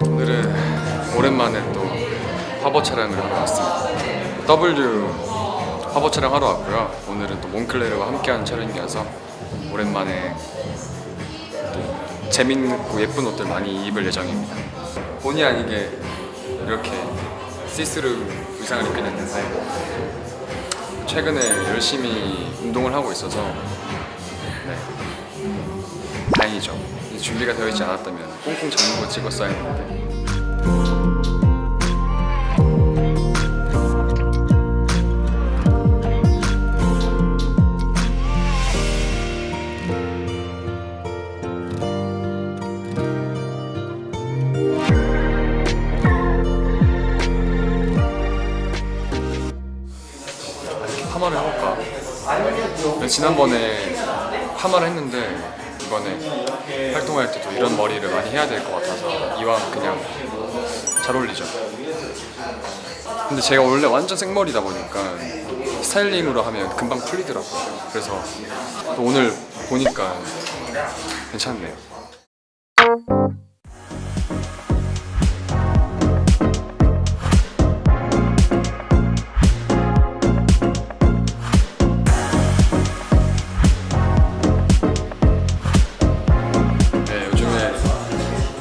오늘은 오랜만에 또 화보 촬영을 하러 왔습니다. W 화보 촬영 하러 왔고요. 오늘은 또 몽클레르와 함께하는 촬영이어서 오랜만에 또 재밌고 예쁜 옷들 많이 입을 예정입니다. 본의 아니게 이렇게 시스루 의상을 입게 됐는데 최근에 열심히 운동을 하고 있어서 네, 다행이죠. 준비가 되어 있지 않았다면 꽁꽁 잠그고 찍었어야 했는데 파마를 해볼까? 지난번에 파마를 했는데 이번에 활동할 때도 이런 머리를 많이 해야 될 것 같아서 이왕 그냥 잘 어울리죠. 근데 제가 원래 완전 생머리다 보니까 스타일링으로 하면 금방 풀리더라고요. 그래서 또 오늘 보니까 괜찮네요.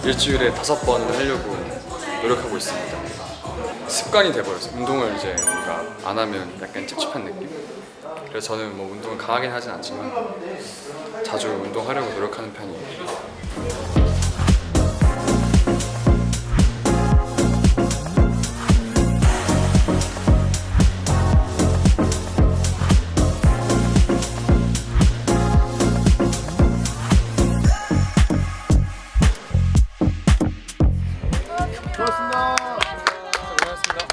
일주일에 다섯 번을 하려고 노력하고 있습니다. 습관이 돼버렸어요. 운동을 이제 뭔가 안 하면 약간 찝찝한 느낌? 그래서 저는 뭐 운동을 강하게 하진 않지만 자주 운동하려고 노력하는 편이에요.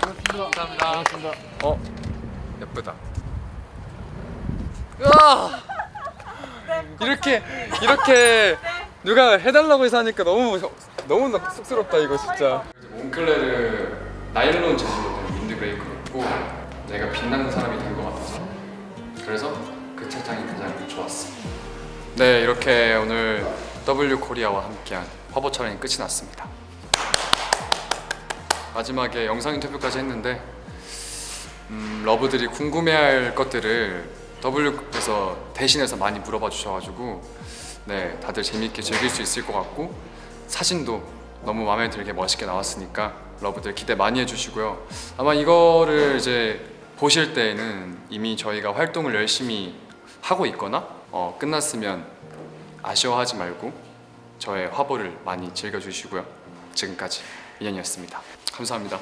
고맙습니다. 감사합니다. 어 예쁘다. 으아! 이렇게 이렇게 누가 해달라고 해서 하니까 너무 너무 쑥스럽다 이거 진짜. 몽클레르 나일론 재질로 된 윈드브레이크를 입고 내가 빛나는 사람이 된 것 같아서 그래서 그 착장이 가장 좋았어. 네 이렇게 오늘 W 코리아와 함께한 화보 촬영이 끝이 났습니다. 마지막에 영상 인터뷰까지 했는데 음, 러브들이 궁금해할 것들을 W에서 대신해서 많이 물어봐 주셔가지고 네 다들 재밌게 즐길 수 있을 것 같고 사진도 너무 마음에 들게 멋있게 나왔으니까 러브들 기대 많이 해주시고요. 아마 이거를 이제 보실 때에는 이미 저희가 활동을 열심히 하고 있거나 어, 끝났으면 아쉬워하지 말고 저의 화보를 많이 즐겨주시고요. 지금까지 민현이었습니다. 감사합니다